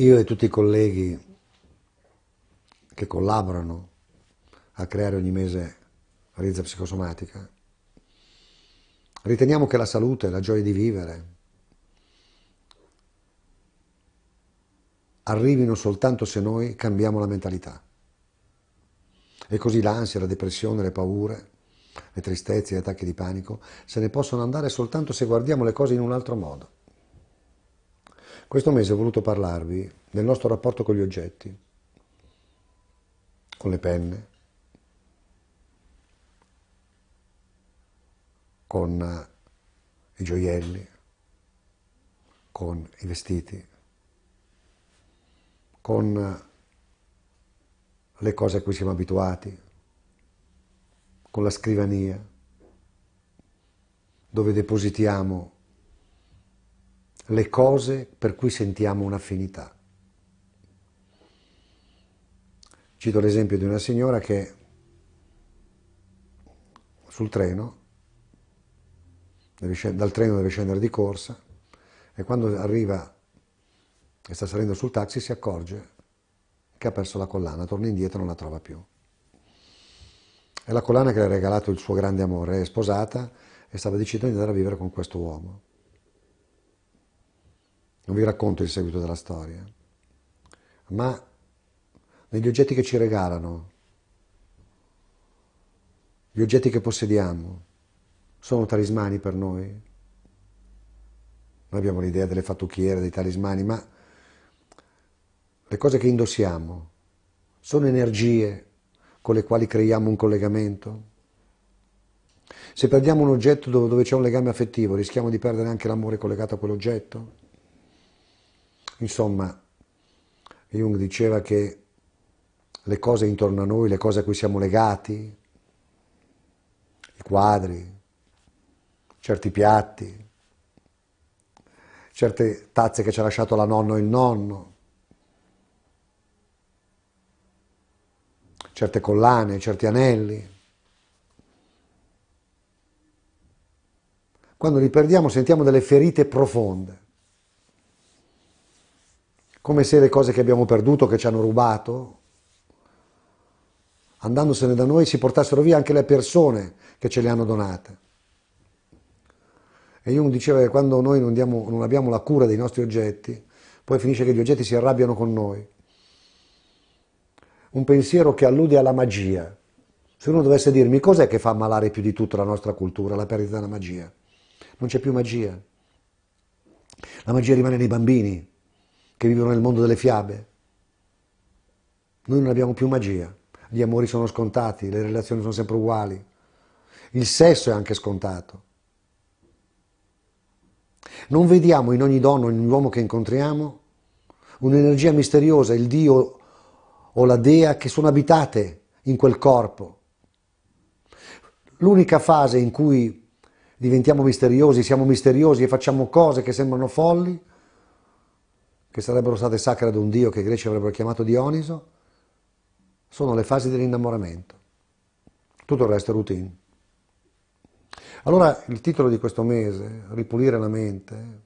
io e tutti i colleghi che collaborano a creare ogni mese Rizza Psicosomatica, riteniamo che la salute, la gioia di vivere, arrivino soltanto se noi cambiamo la mentalità. E così l'ansia, la depressione, le paure, le tristezze, gli attacchi di panico se ne possono andare soltanto se guardiamo le cose in un altro modo. Questo mese ho voluto parlarvi del nostro rapporto con gli oggetti, con le penne, con eh, i gioielli, con i vestiti, con eh, le cose a cui siamo abituati, con la scrivania, dove depositiamo le cose per cui sentiamo un'affinità. Cito l'esempio di una signora che sul treno, dal treno deve scendere di corsa e quando arriva e sta salendo sul taxi si accorge che ha perso la collana, torna indietro e non la trova più. È la collana che le ha regalato il suo grande amore, è sposata e stava decidendo di andare a vivere con questo uomo. Non vi racconto il seguito della storia, ma negli oggetti che ci regalano, gli oggetti che possediamo, sono talismani per noi. Noi abbiamo l'idea delle fattucchiere, dei talismani, ma le cose che indossiamo sono energie con le quali creiamo un collegamento? Se perdiamo un oggetto dove, c'è un legame affettivo, rischiamo di perdere anche l'amore collegato a quell'oggetto? Insomma, Jung diceva che le cose intorno a noi, le cose a cui siamo legati, i quadri, certi piatti, certe tazze che ci ha lasciato la nonna o il nonno, certe collane, certi anelli. Quando li perdiamo sentiamo delle ferite profonde come se le cose che abbiamo perduto, che ci hanno rubato, andandosene da noi si portassero via anche le persone che ce le hanno donate. E Jung diceva che quando noi non, diamo, non abbiamo la cura dei nostri oggetti, poi finisce che gli oggetti si arrabbiano con noi. Un pensiero che allude alla magia. Se uno dovesse dirmi cos'è che fa ammalare più di tutto la nostra cultura, la perdita della magia. Non c'è più magia. La magia rimane nei bambini, che vivono nel mondo delle fiabe. Noi non abbiamo più magia, gli amori sono scontati, le relazioni sono sempre uguali, il sesso è anche scontato. Non vediamo in ogni donna, in ogni uomo che incontriamo, un'energia misteriosa, il Dio o la Dea che sono abitate in quel corpo. L'unica fase in cui diventiamo misteriosi, siamo misteriosi e facciamo cose che sembrano folli che sarebbero state sacre ad un dio che i greci avrebbero chiamato Dioniso, sono le fasi dell'innamoramento. Tutto il resto è routine. Allora il titolo di questo mese, Ripulire la mente,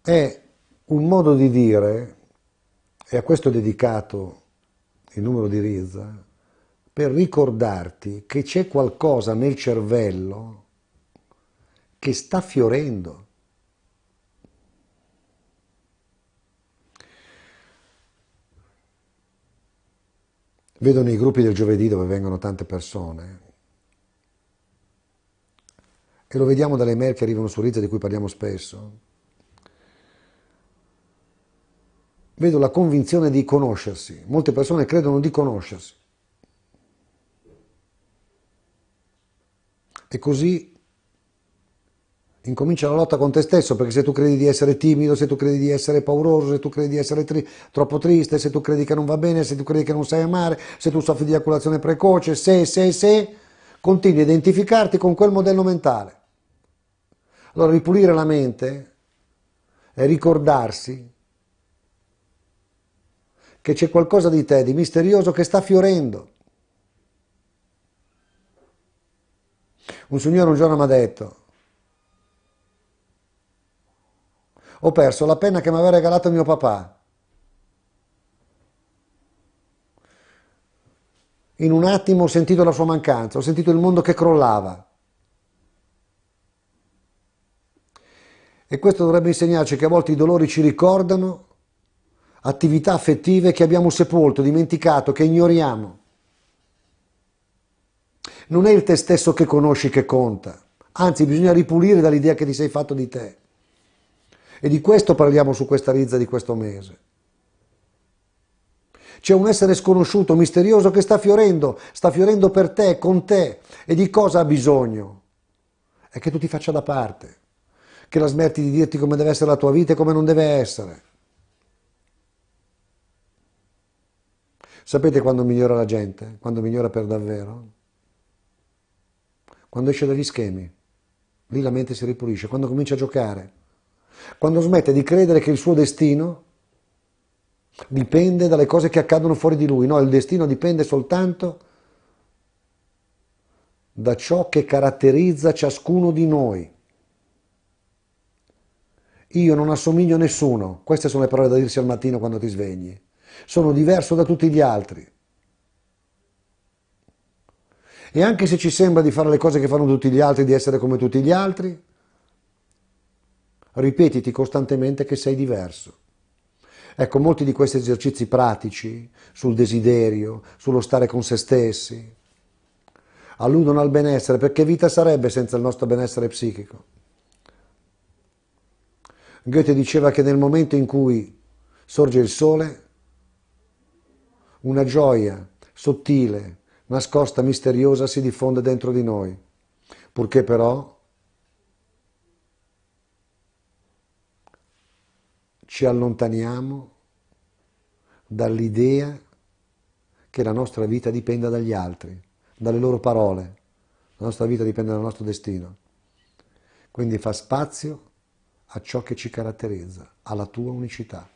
è un modo di dire, e a questo è dedicato il numero di Rizza, per ricordarti che c'è qualcosa nel cervello che sta fiorendo Vedo nei gruppi del giovedì dove vengono tante persone e lo vediamo dalle mail che arrivano su Rizza di cui parliamo spesso. Vedo la convinzione di conoscersi. Molte persone credono di conoscersi. E così incomincia la lotta con te stesso, perché se tu credi di essere timido, se tu credi di essere pauroso, se tu credi di essere tri troppo triste, se tu credi che non va bene, se tu credi che non sai amare, se tu soffri di eiaculazione precoce, se, se, se, continui a identificarti con quel modello mentale. Allora ripulire la mente è ricordarsi che c'è qualcosa di te, di misterioso, che sta fiorendo. Un signore un giorno mi ha detto, Ho perso la penna che mi aveva regalato mio papà. In un attimo ho sentito la sua mancanza, ho sentito il mondo che crollava. E questo dovrebbe insegnarci che a volte i dolori ci ricordano attività affettive che abbiamo sepolto, dimenticato, che ignoriamo. Non è il te stesso che conosci che conta, anzi bisogna ripulire dall'idea che ti sei fatto di te. E di questo parliamo su questa rizza di questo mese. C'è un essere sconosciuto, misterioso che sta fiorendo, sta fiorendo per te, con te. E di cosa ha bisogno? È che tu ti faccia da parte, che la smetti di dirti come deve essere la tua vita e come non deve essere. Sapete quando migliora la gente? Quando migliora per davvero? Quando esce dagli schemi. Lì la mente si ripulisce, quando comincia a giocare. Quando smette di credere che il suo destino dipende dalle cose che accadono fuori di lui. No, il destino dipende soltanto da ciò che caratterizza ciascuno di noi. Io non assomiglio a nessuno, queste sono le parole da dirsi al mattino quando ti svegli. Sono diverso da tutti gli altri. E anche se ci sembra di fare le cose che fanno tutti gli altri, di essere come tutti gli altri, ripetiti costantemente che sei diverso. Ecco, molti di questi esercizi pratici sul desiderio, sullo stare con se stessi, alludono al benessere, perché vita sarebbe senza il nostro benessere psichico? Goethe diceva che nel momento in cui sorge il sole, una gioia sottile, nascosta, misteriosa si diffonde dentro di noi, purché però ci allontaniamo dall'idea che la nostra vita dipenda dagli altri, dalle loro parole. La nostra vita dipende dal nostro destino. Quindi fa spazio a ciò che ci caratterizza, alla tua unicità.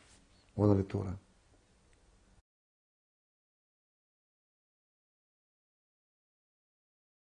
Buona lettura.